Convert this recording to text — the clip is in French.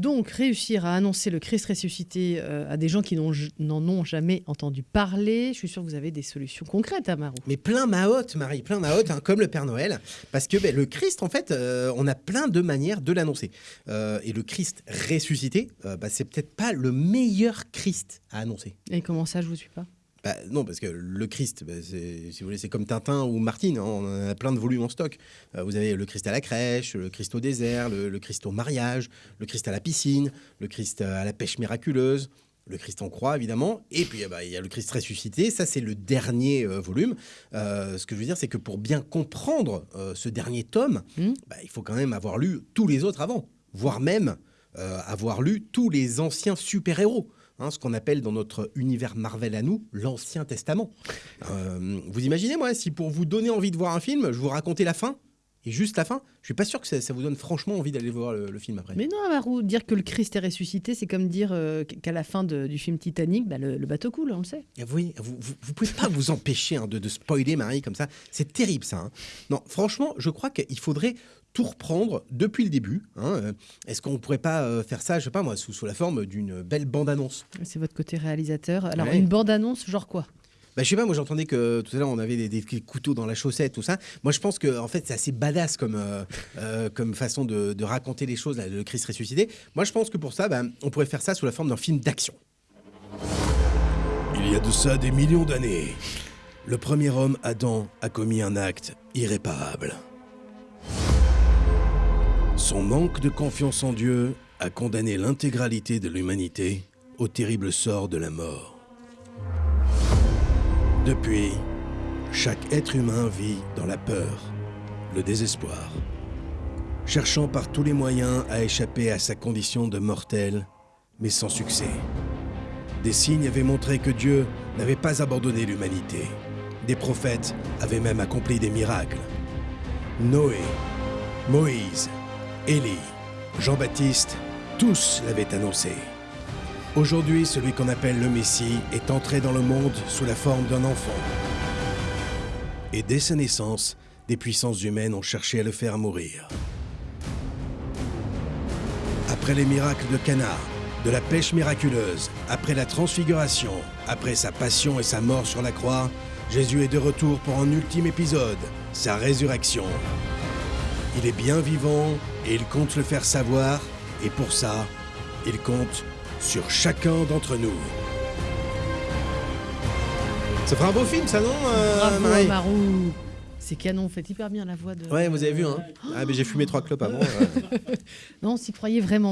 Donc, réussir à annoncer le Christ ressuscité euh, à des gens qui n'en ont jamais entendu parler, je suis sûr que vous avez des solutions concrètes, Amarou. Mais plein maotte, Marie, plein maotte, hein, comme le Père Noël. Parce que ben, le Christ, en fait, euh, on a plein de manières de l'annoncer. Euh, et le Christ ressuscité, bah, c'est peut-être pas le meilleur Christ à annoncer. Et comment ça, je vous suis pas? Bah, non, parce que le Christ, bah, si vous voulez, c'est comme Tintin ou Martine. hein, on a plein de volumes en stock. Euh, vous avez le Christ à la crèche, le Christ au désert, le, le Christ au mariage, le Christ à la piscine, le Christ à la pêche miraculeuse. Le Christ en croix, évidemment. Et puis, ben, il y a le Christ ressuscité. Ça, c'est le dernier euh, volume. Euh, ce que je veux dire, c'est que pour bien comprendre ce dernier tome, Hmm. bah, il faut quand même avoir lu tous les autres avant. Voire même avoir lu tous les anciens super-héros. Hein, ce qu'on appelle dans notre univers Marvel à nous, l'Ancien Testament. Euh, vous imaginez, moi, si pour vous donner envie de voir un film, je vous racontais la fin, et juste la fin, je suis pas sûr que ça, ça vous donne franchement envie d'aller voir le, le film après. Mais non, dire que le Christ est ressuscité, c'est comme dire euh, qu'à la fin de- du film Titanic, bah, le, le bateau coule, on le sait. Et Vous, voyez, vous, vous, vous pouvez pas vous empêcher hein, de, de spoiler Marie comme ça. C'est terrible ça. hein. Non, franchement, je crois qu'il faudrait tout reprendre depuis le début. hein. Euh, Est-ce qu'on pourrait pas euh, faire ça, je sais pas moi, sous, sous la forme d'une belle bande-annonce? C'est votre côté réalisateur. Alors, Ouais. une bande-annonce, genre quoi? Bah, je sais pas, moi j'entendais que tout à l'heure on avait des, couteaux dans la chaussette, tout ça. Moi je pense que en fait c'est assez badass comme, euh, euh, comme façon de, de raconter les choses, là, le Christ ressuscité. Moi je pense que pour ça, bah, on pourrait faire ça sous la forme d'un film d'action. Il y a de ça des millions d'années. Le premier homme, Adam, a commis un acte irréparable. Son manque de confiance en Dieu a condamné l'intégralité de l'humanité au terrible sort de la mort. Depuis, chaque être humain vit dans la peur, le désespoir, cherchant par tous les moyens à échapper à sa condition de mortel, mais sans succès. Des signes avaient montré que Dieu n'avait pas abandonné l'humanité. Des prophètes avaient même accompli des miracles. Noé, Moïse, Élie, Jean-Baptiste, tous l'avaient annoncé. Aujourd'hui, celui qu'on appelle le Messie est entré dans le monde sous la forme d'un enfant. Et dès sa naissance, des puissances humaines ont cherché à le faire mourir. Après les miracles de Cana, de la pêche miraculeuse, après la transfiguration, après sa passion et sa mort sur la croix, Jésus est de retour pour un ultime épisode, sa résurrection. Il est bien vivant et il compte le faire savoir, et pour ça, il compte sur chacun d'entre nous. Ça fera un beau film ça non euh, Bravo, Amarou C'est canon, vous faites hyper bien la voix de... Ouais, vous avez vu, hein Ah, mais j'ai fumé trois clopes avant. euh. Non, on s'y croyait vraiment